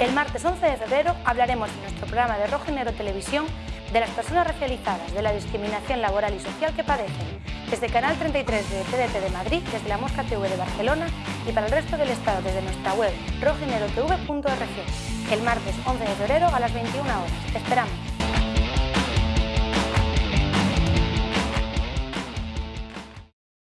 El martes 11 de febrero hablaremos en nuestro programa de Rojo Televisión de las personas racializadas, de la discriminación laboral y social que padecen, desde Canal 33 de TDT de Madrid, desde la Mosca TV de Barcelona y para el resto del Estado desde nuestra web rojinerotv.org, el martes 11 de febrero a las 21 horas. ¡Te esperamos!